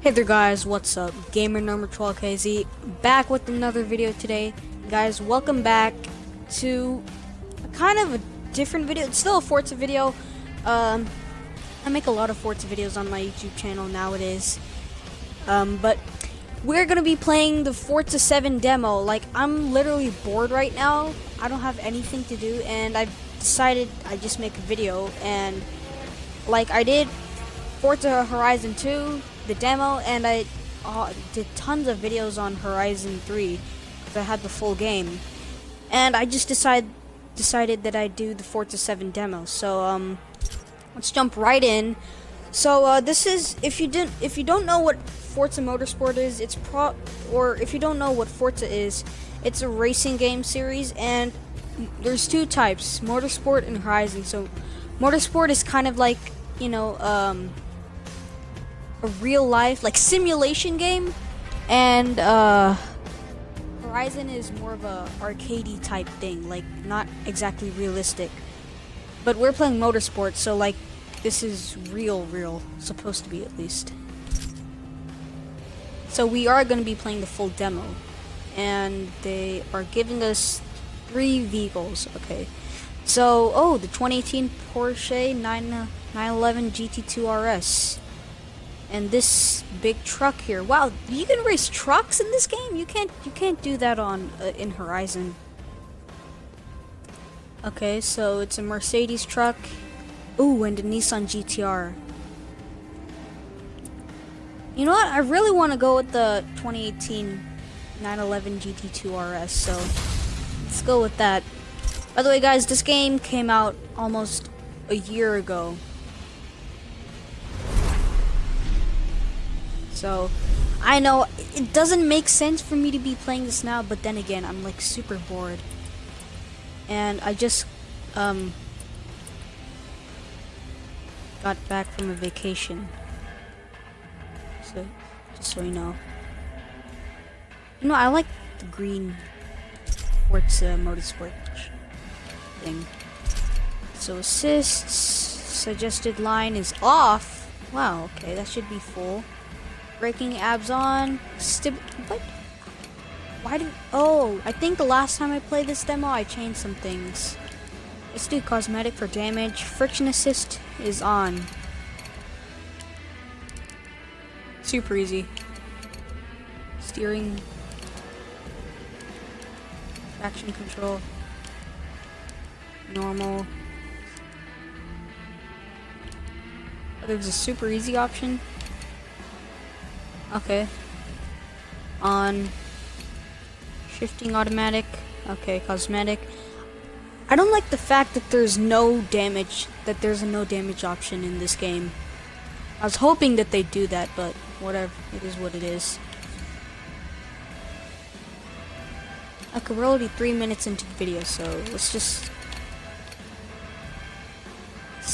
Hey there guys, what's up? Gamer number 12KZ back with another video today. Guys, welcome back to a kind of a different video. It's still a Forza video. Um, I make a lot of Forza videos on my YouTube channel nowadays. Um, but we're gonna be playing the Forza 7 demo. Like, I'm literally bored right now. I don't have anything to do, and I've decided I just make a video. And like I did Forza Horizon 2, the demo, and I uh, did tons of videos on Horizon 3 because I had the full game. And I just decided decided that I'd do the Forza 7 demo. So um, let's jump right in. So uh, this is if you didn't if you don't know what Forza Motorsport is, it's pro or if you don't know what Forza is, it's a racing game series and there's two types, Motorsport and Horizon. So Motorsport is kind of like, you know, um, a real life like simulation game and uh Horizon is more of a arcadey type thing, like not exactly realistic. But we're playing motorsports, so like this is real real, supposed to be at least. So we are going to be playing the full demo and they are giving us three vehicles, okay. So, oh, the 2018 Porsche 9 911 GT2 RS and this big truck here. Wow, you can race trucks in this game? You can't you can't do that on uh, in Horizon. Okay, so it's a Mercedes truck. Ooh, and a Nissan GTR. You know what? I really want to go with the 2018 911 GT2 RS, so let's go with that. By the way, guys, this game came out almost a year ago. So, I know it doesn't make sense for me to be playing this now, but then again, I'm like super bored. And I just um got back from a vacation. So, just so you know. You know, I like the green Forza Motorsport thing. So assists, suggested line is off. Wow, okay, that should be full. Braking abs on. Stib what? Why did- Oh, I think the last time I played this demo, I changed some things. Let's do cosmetic for damage. Friction assist is on. Super easy. Steering. Traction control. Normal. There's a super easy option. Okay. On shifting automatic. Okay, cosmetic. I don't like the fact that there's no damage, that there's a no damage option in this game. I was hoping that they'd do that, but whatever. It is what it is. Okay, we're already three minutes into the video, so let's just...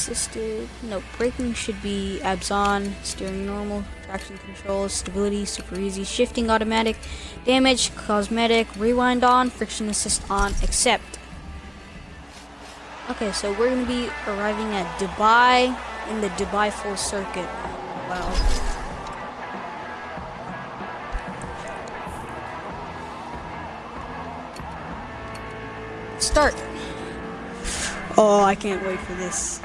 Assisted... No, braking should be abs on, steering normal, traction control, stability, super easy, shifting automatic, damage, cosmetic, rewind on, friction assist on, accept. Okay, so we're gonna be arriving at Dubai in the Dubai full circuit. Wow. Start. Oh, I can't wait for this.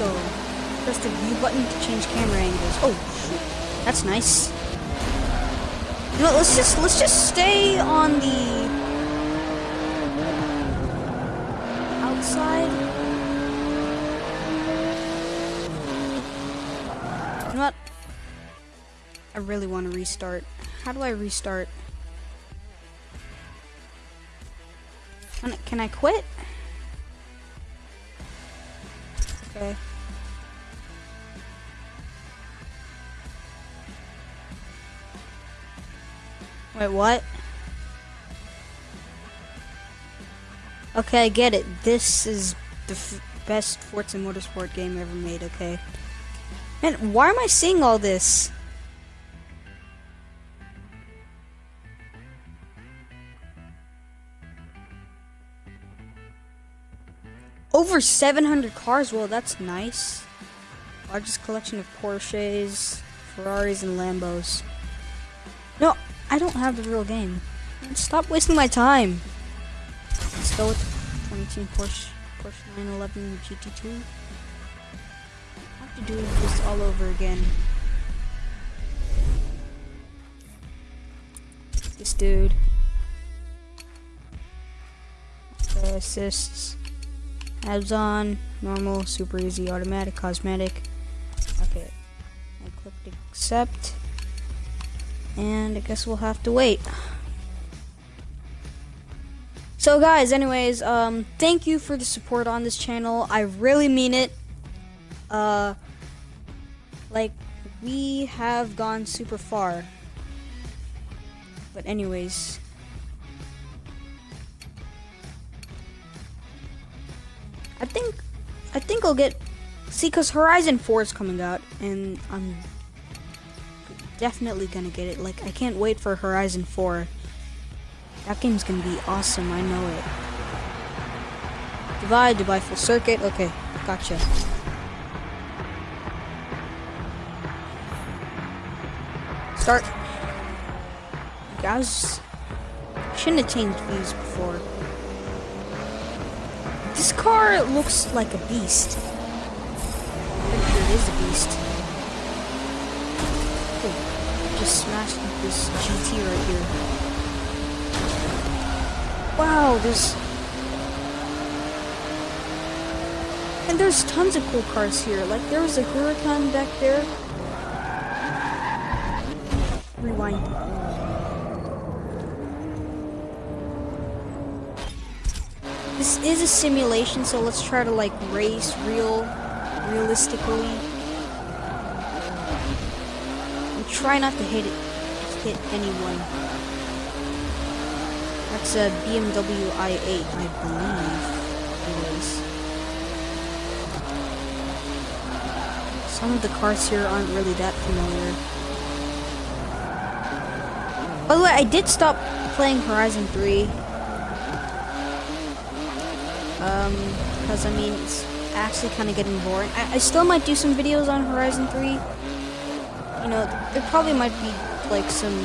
Go. Press the view button to change camera angles. Oh. That's nice. You know, let's just let's just stay on the outside. You know what? I really want to restart. How do I restart? Can I, can I quit? Okay. Wait, what? Okay, I get it. This is the best Forza Motorsport game ever made, okay? Man, why am I seeing all this? Over 700 cars, well that's nice. Largest collection of Porsches, Ferraris, and Lambos. I don't have the real game. Stop wasting my time. Let's go with 2018 Porsche, Porsche 911 GT2. I have to do this all over again. This dude. Okay, assists. Abs on, normal, super easy, automatic, cosmetic. Okay. I clicked accept. And I guess we'll have to wait. So guys, anyways, um, thank you for the support on this channel. I really mean it. Uh, like, we have gone super far. But anyways. I think, I think I'll get, see, cause Horizon 4 is coming out, and I'm definitely gonna get it. Like, I can't wait for Horizon 4. That game's gonna be awesome, I know it. Dubai, Dubai full circuit. Okay, gotcha. Start. Guys, shouldn't have changed views before. This car looks like a beast. I'm it is a beast. Just smashed this GT right here. Wow, there's... And there's tons of cool cars here. Like, there was a Huracan back there. Rewind. This is a simulation, so let's try to, like, race real, realistically. And try not to hit it, hit anyone. That's a BMW i8, I believe. Some of the cars here aren't really that familiar. By the way, I did stop playing Horizon 3. Um, because I mean, it's actually kind of getting boring. I, I still might do some videos on Horizon 3. You know, there probably might be like some,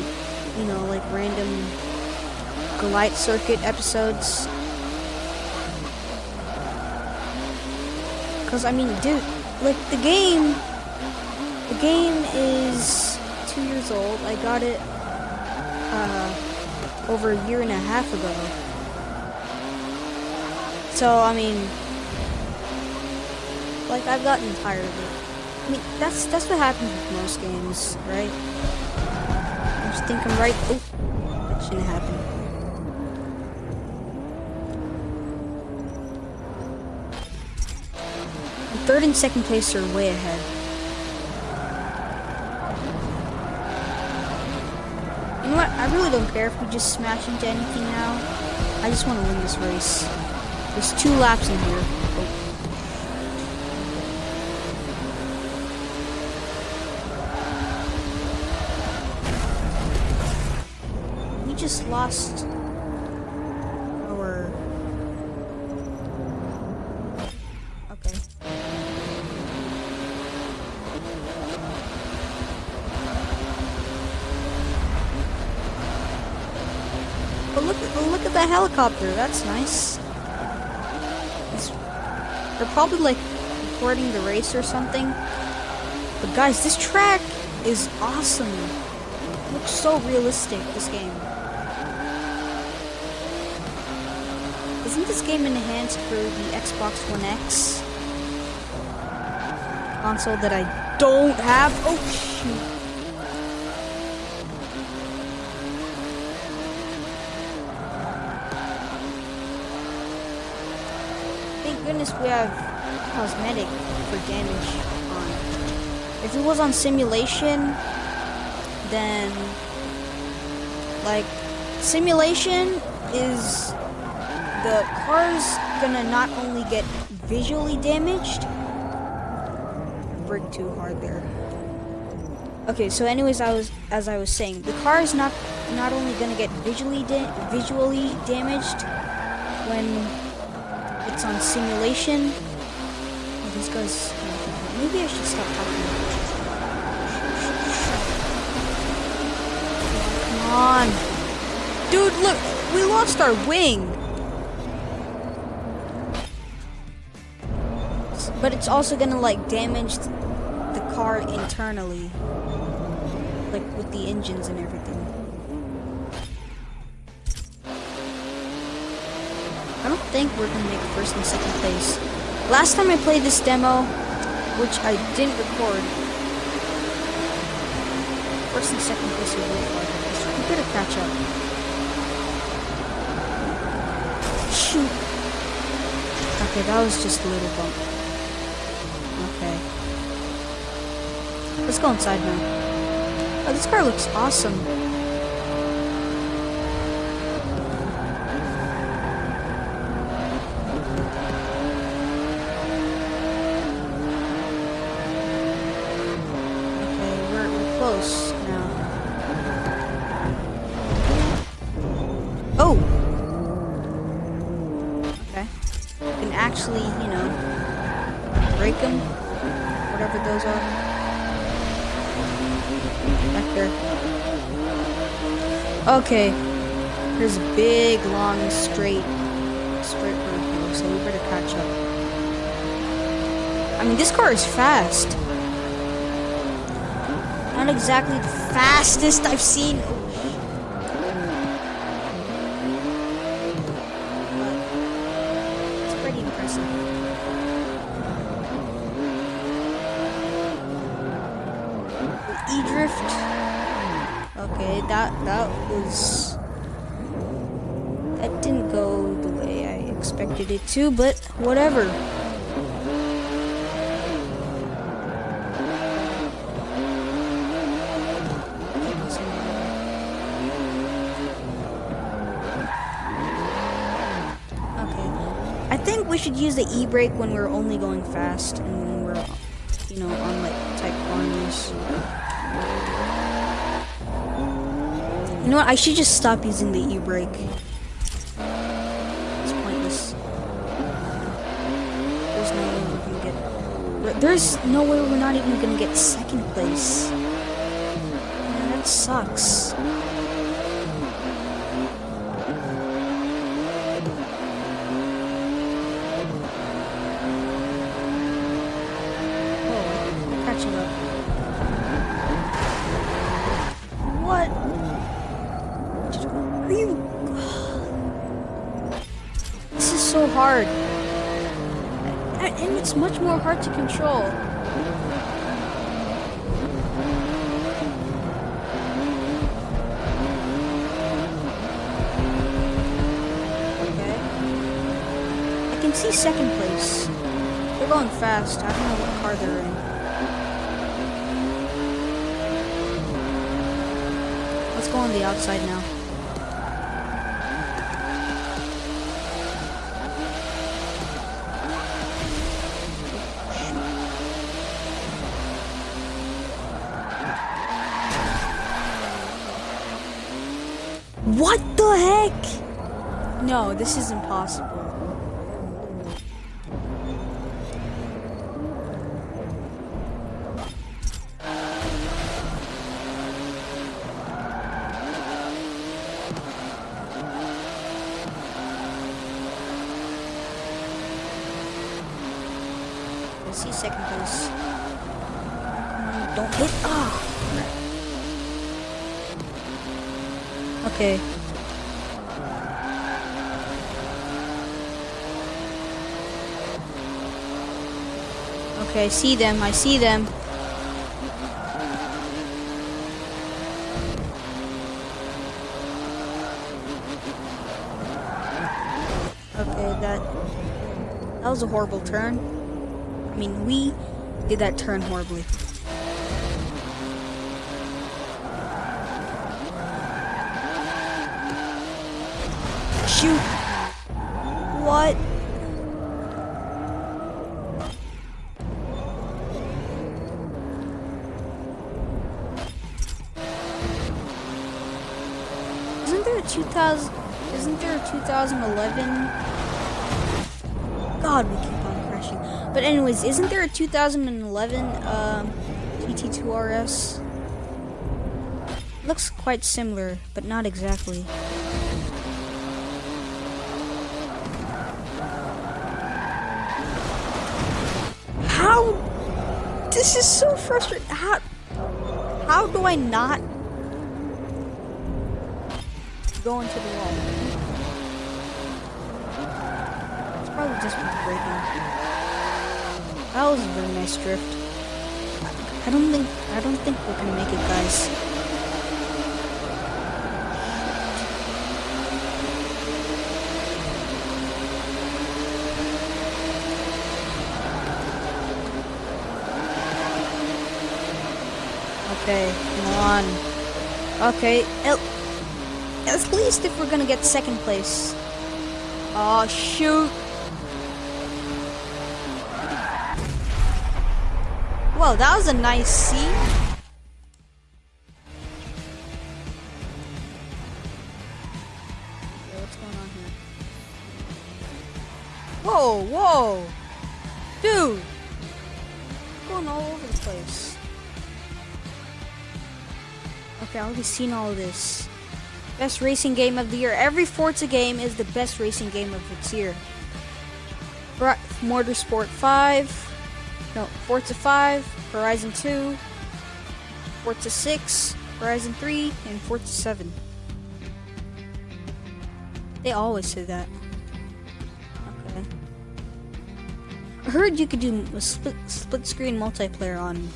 you know, like random Light Circuit episodes. Because, I mean, dude, like, the game, the game is two years old. I got it, uh, over a year and a half ago. So, I mean, like, I've gotten tired of it. I mean, that's, that's what happens with most games, right? I'm just thinking right, oh, that shouldn't happen. Third and second place are way ahead. You know what? I really don't care if we just smash into anything now. I just want to win this race. There's two laps in here. Oh, oh. look at the helicopter. That's nice. It's, they're probably like recording the race or something. But guys, this track is awesome. It looks so realistic, this game. Isn't this game enhanced for the Xbox One X? Console that I don't have? Oh shoot. Thank goodness we have cosmetic for damage on. If it was on simulation, then like simulation is the car's gonna not only get visually damaged, brake too hard there. Okay, so anyways, I was as I was saying, the car is not not only gonna get visually da visually damaged when it's on simulation. Oh, guys. Maybe I should stop talking. Come on, dude! Look, we lost our wing. But it's also gonna like damage the car internally, like with the engines and everything. I don't think we're gonna make first and second place. Last time I played this demo, which I didn't record, first and second place were really hard. We better catch up. Shoot. Okay, that was just a little bump. Let's go inside now. Oh, this car looks awesome. Okay. There's a big, long, straight, straight road here, so we better catch up. I mean, this car is fast. Not exactly the fastest I've seen. It's pretty impressive. E-drift. Okay, that that was that didn't go the way I expected it to, but whatever. Okay. I think we should use the e-brake when we're only going fast and when we're, you know, on like tight corners. You know what? I should just stop using the e-brake. It's pointless. There's no way we're gonna get. There's no way we're not even gonna get second place. Man, that sucks. Oh, catching up. Hard. And it's much more hard to control. Okay. I can see second place. They're going fast. I don't know what car they're in. Let's go on the outside now. What heck? No, this is impossible. See second place. Don't hit. Ah. Okay. Okay, I see them. I see them. Okay, that that was a horrible turn. I mean, we did that turn horribly. Shoot! What? 2011 God, we keep on crashing. But anyways, isn't there a 2011 um, GT2 RS? Looks quite similar, but not exactly. How? This is so frustrating. How? How do I not go into the wall? Just. That was a very nice drift. I don't think I don't think we're gonna make it, guys. Okay, come on. Okay, at least if we're gonna get second place. Oh, shoot. Whoa, that was a nice seat. Okay, what's going on here? Whoa, whoa. Dude. Going all over the place. Okay, I already seen all of this. Best racing game of the year. Every Forza game is the best racing game of its year. Motorsport 5. No, Forza 5, Horizon 2, Forza 6, Horizon 3, and Forza 7. They always say that. Okay. I heard you could do a split, split screen multiplayer on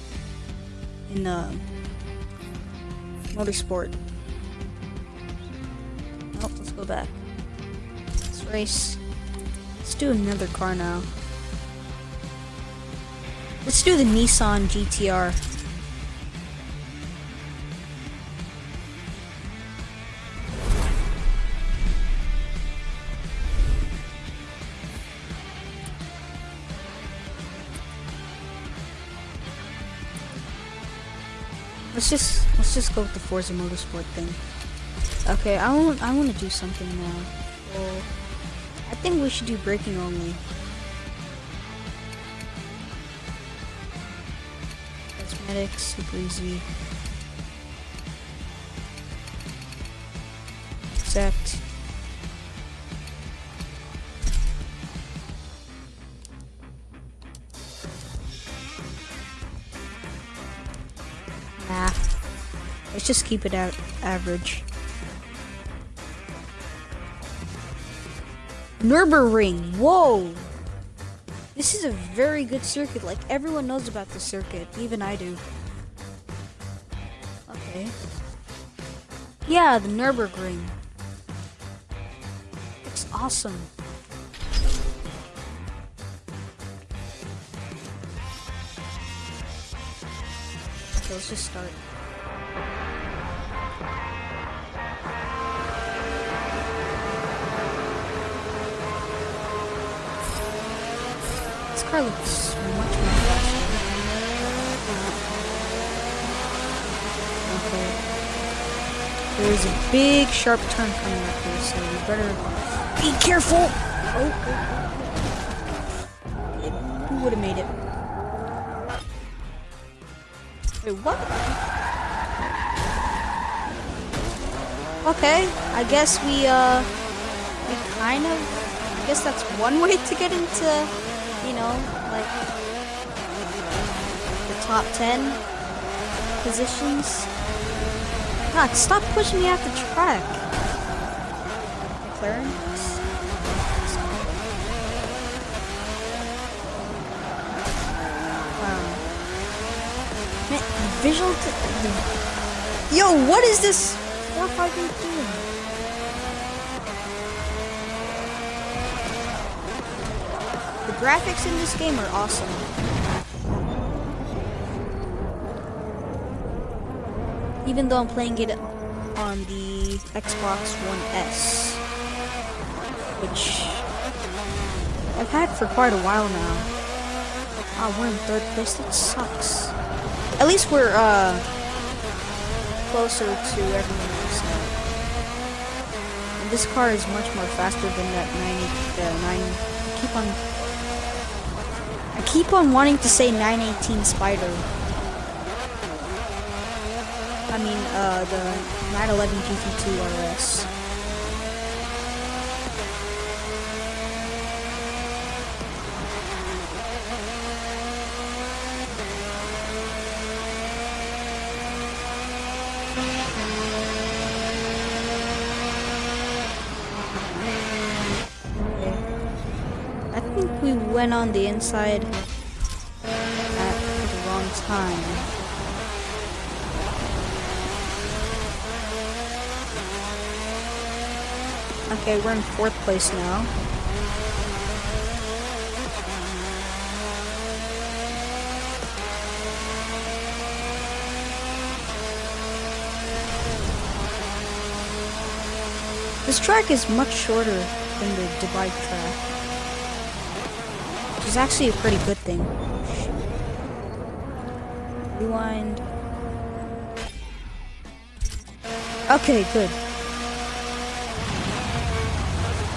in uh, Motorsport. Oh, let's go back. Let's race. Let's do another car now. Let's do the Nissan GTR. Let's just let's just go with the Forza Motorsport thing. Okay, I want I want to do something now. Well, I think we should do braking only. Cosmetics, super easy. Accept. Nah. Let's just keep it out average. Nürburgring. Whoa. This is a very good circuit. Like everyone knows about this circuit. Even I do. Okay. Yeah, the Nürburgring. It's awesome. Okay, let's just start. Car looks much more faster. Okay. There's a big sharp turn coming up here, so we better be careful. Oh, oh, oh. Who would have made it? Wait, what? Okay, I guess we, uh, we kind of, I guess that's one way to get into, you know, like, the top 10 positions. God, stop pushing me off the track. McLaren? Visual Yo, what is this? 4518. The graphics in this game are awesome. Even though I'm playing it on the Xbox One S, which I've had for quite a while now. Ah, we're in third place. That sucks. At least we're uh closer to everyone else now. And this car is much more faster than that 90, uh, 9. I keep on keep on wanting to say 918 Spyder. I mean, uh, the 911 GT2 RS. Went on the inside at the wrong time. Okay, we're in fourth place now. This track is much shorter than the Dubai track. Is actually a pretty good thing. Rewind. Okay, good.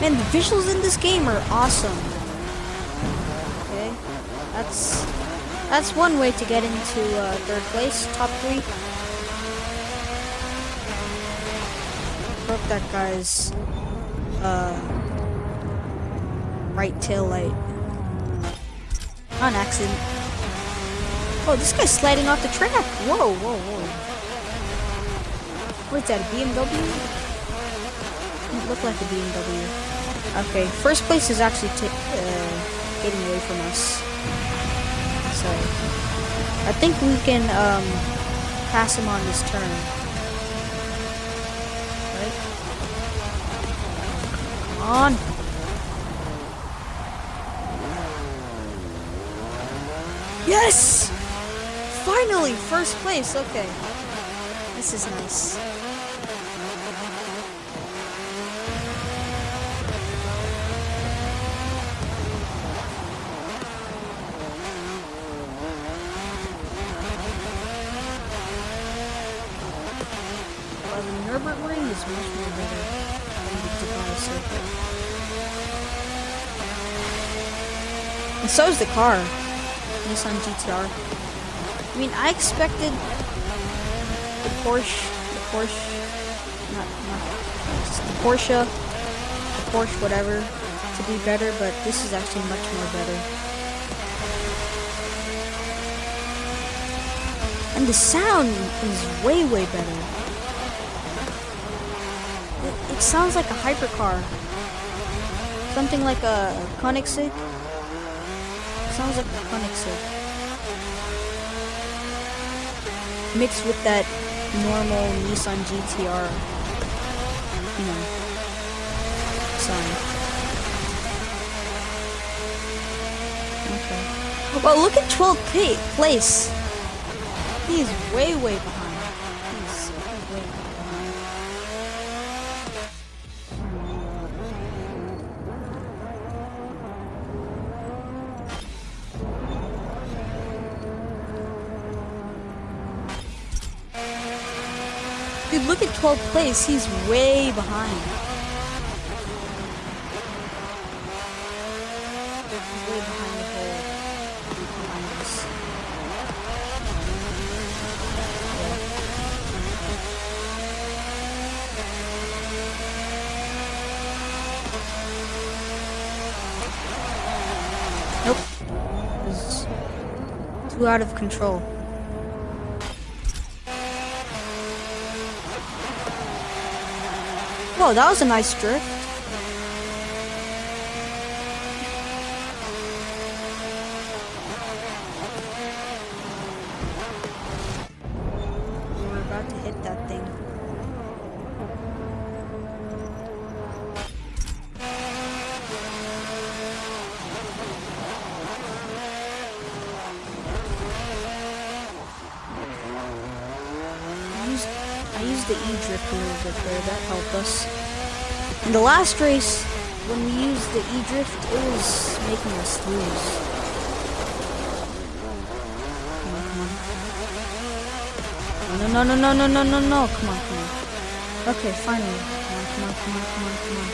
Man, the visuals in this game are awesome. Okay, that's that's one way to get into uh, third place, top three. Broke that guy's uh, right tail light on accident. Oh, this guy's sliding off the track. Whoa, whoa, whoa. What's that, a BMW? It looked like a BMW. Okay, first place is actually uh, getting away from us. So, I think we can um, pass him on this turn. Right? Come on. Yes! Finally, first place. Okay. This is nice. Well, the Nürburgring is much more better than the Dubai circuit. And so is the car. Nissan GTR. I mean, I expected the Porsche, the Porsche, not, not, the Porsche, the Porsche whatever, to be better, but this is actually much more better. And the sound is way, way better. It, it sounds like a hypercar. Something like a Koenigsegg. Sounds like a Koenigsegg. Mixed with that normal Nissan GTR, you know, sound. Okay. Well, look at 12th place. He's way, way behind. Dude, look at 12th place. He's way behind. Nope. Too out of control. Whoa, that was a nice drift. Us. In the last race, when we used the E-drift, it was making us lose. Come on, come on. No, no, no, no, no, no, no, no, come on, come on. Okay, finally. Come on, come on, come on, come on, come on.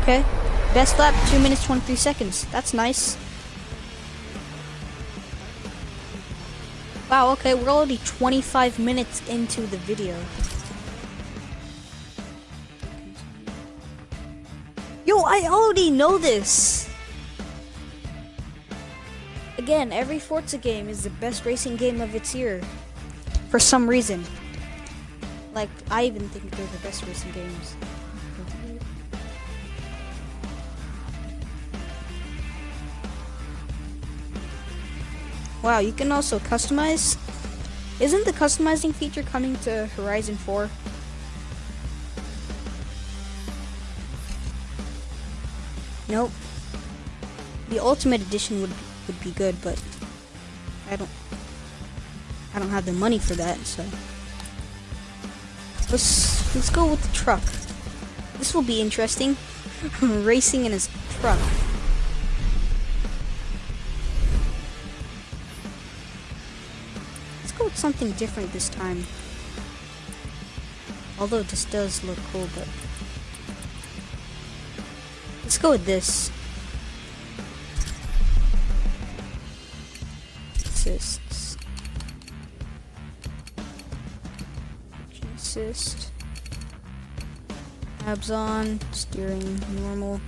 Okay. Best lap, 2 minutes 23 seconds. That's nice. Wow, okay, we're already 25 minutes into the video. Yo, I already know this! Again, every Forza game is the best racing game of its year. For some reason. Like, I even think they're the best racing games. Wow, you can also customize? Isn't the customizing feature coming to Horizon 4? Nope. The Ultimate Edition would would be good, but I don't I don't have the money for that, so let's let's go with the truck. This will be interesting. Racing in his truck. Something different this time. Although this does look cool, but let's go with this. Assists. Assist. Abs on, steering normal.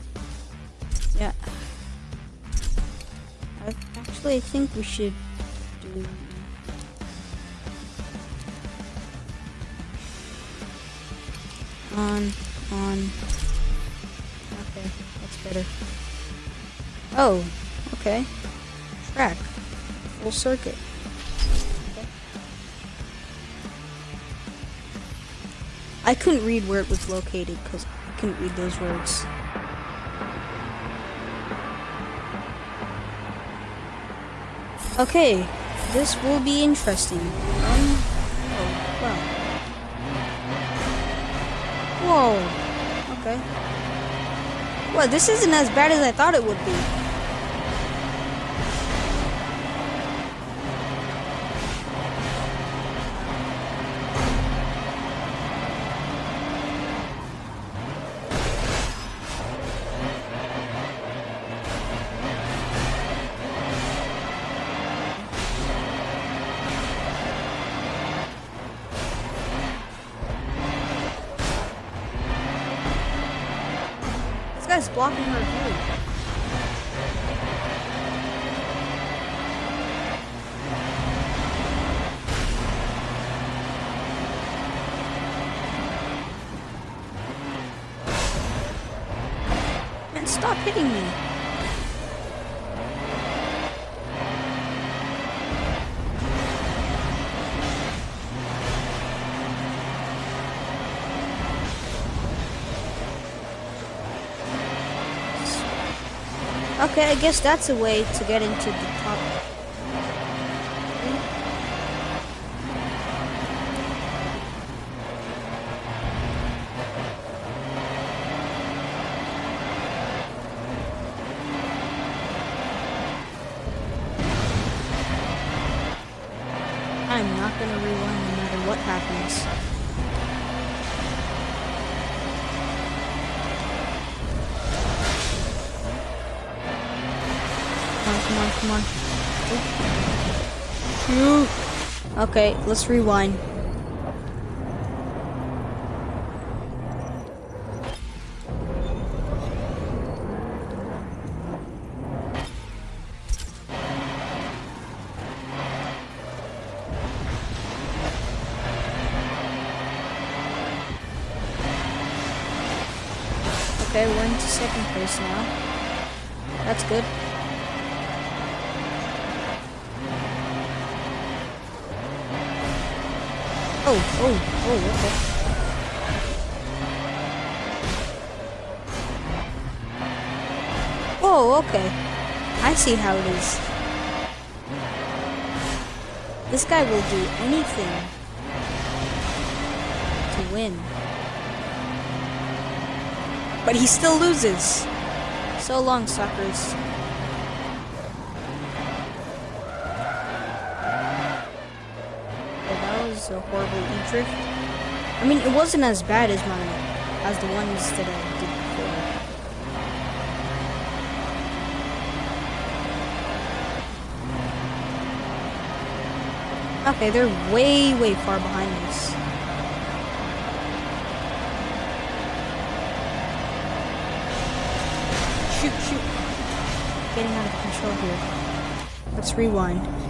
Yeah. I, actually, I think we should do on, on. Okay, that's better. Oh, okay. Track. Full circuit. Okay. I couldn't read where it was located because I couldn't read those words. Okay, this will be interesting. Um, Whoa. Okay. Well, this isn't as bad as I thought it would be. Stop hitting me. Okay, I guess that's a way to get into the Okay, let's rewind. Okay, we're into second place now. That's good. Oh, oh, oh, okay. Oh, okay. I see how it is. This guy will do anything to win. But he still loses. So long, suckers. so horrible e-drift. I mean, it wasn't as bad as my, as the ones that I did before. Okay, they're way, way far behind us. Shoot, shoot. Getting out of control here. Let's rewind.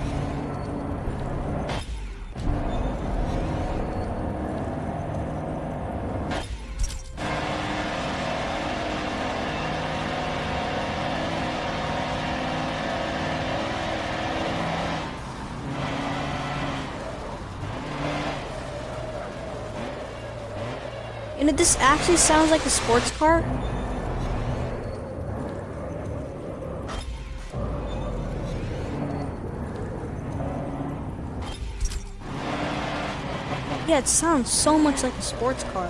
You this actually sounds like a sports car. Yeah, it sounds so much like a sports car.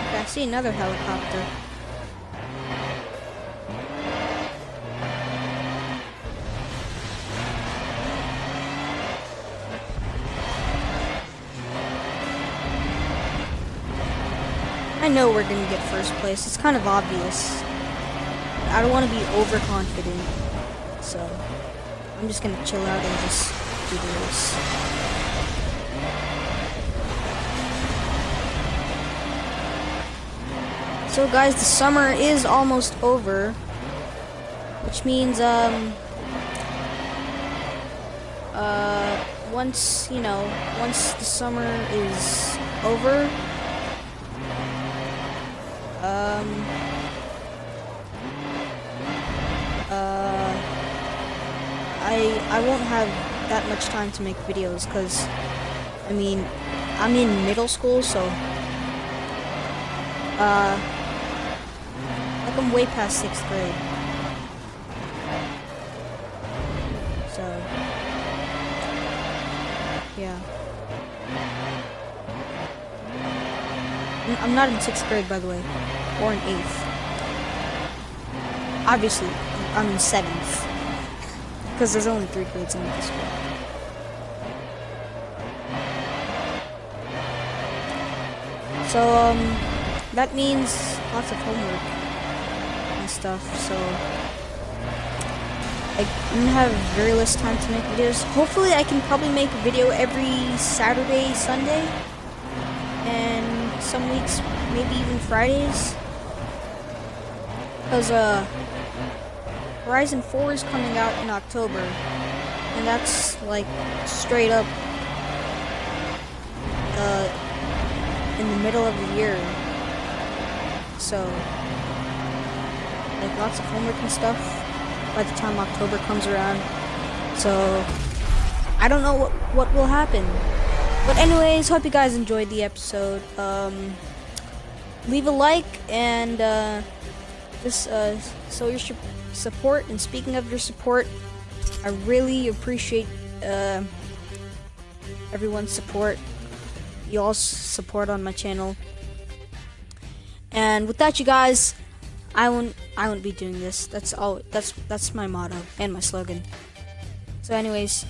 Okay, I see another helicopter. I know we're gonna get first place. It's kind of obvious. I don't want to be overconfident, so I'm just gonna chill out and just do the race. So guys, the summer is almost over, which means um uh once you know once the summer is over uh, I I won't have that much time to make videos because I mean I'm in middle school, so uh, like I'm way past sixth grade. So yeah. I'm not in sixth grade, by the way, or an eighth. Obviously, I'm in seventh, because there's only three grades in middle school. So, um, that means lots of homework and stuff, so I'm gonna have very less time to make videos. Hopefully I can probably make a video every Saturday, Sunday, and some weeks, maybe even Fridays. Because, uh, Horizon 4 is coming out in October, and that's, like, straight up, uh, in the middle of the year. So, like, lots of homework and stuff by the time October comes around. So, I don't know what, what will happen. But anyways, hope you guys enjoyed the episode. Um, leave a like and uh, just uh, your support. And speaking of your support, I really appreciate uh, everyone's support. Y'all's support on my channel. And with that, you guys, I won't I won't be doing this. That's all. That's that's my motto and my slogan. So, anyways,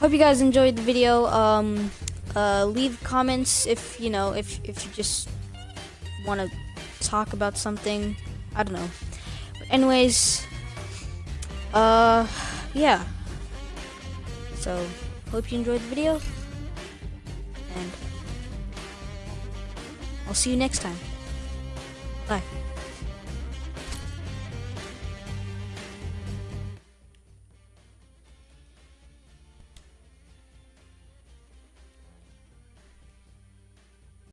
hope you guys enjoyed the video. Um, uh, leave comments if you know if if you just want to talk about something. I don't know. But anyways, uh, yeah. So hope you enjoyed the video, and I'll see you next time. Bye.